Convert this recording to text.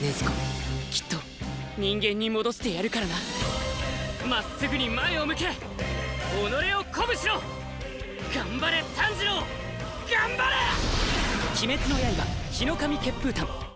禰豆子きっと人間に戻してやるからな。まっすぐに前を向け。己を鼓舞しろ。頑張れ炭治郎。頑張れ。鬼滅の刃日の神血風譚